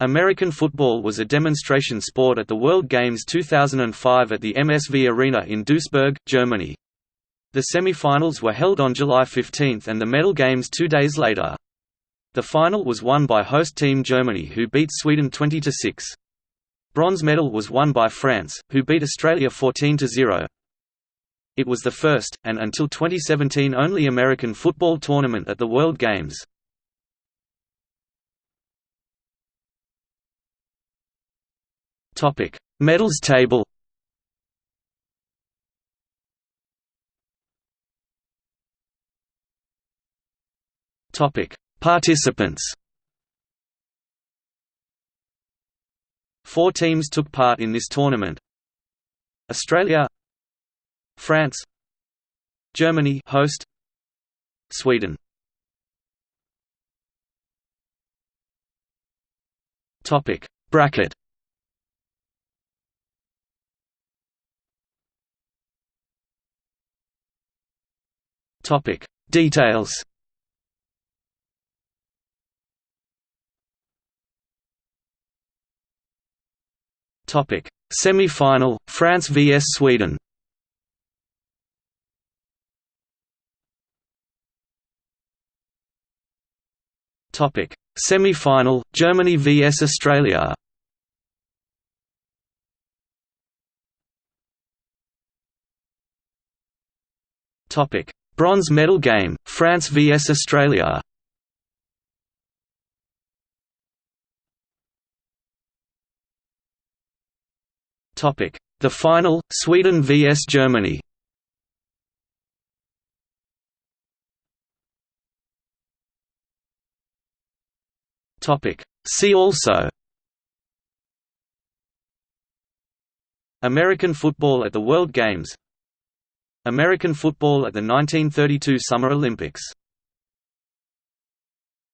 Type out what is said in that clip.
American football was a demonstration sport at the World Games 2005 at the MSV Arena in Duisburg, Germany. The semi-finals were held on July 15 and the medal games two days later. The final was won by host team Germany who beat Sweden 20–6. Bronze medal was won by France, who beat Australia 14–0. It was the first, and until 2017 only American football tournament at the World Games. Topic: Medals table. Topic: Participants. Four teams took part in this tournament. Australia, France, Germany host, Sweden. Topic: Bracket Topic. Details. Topic. Semi-final France vs Sweden. Topic. Semi-final Germany vs Australia. Topic Bronze medal game, France vs Australia. The final, Sweden vs Germany. See also. American football at the World Games American football at the 1932 Summer Olympics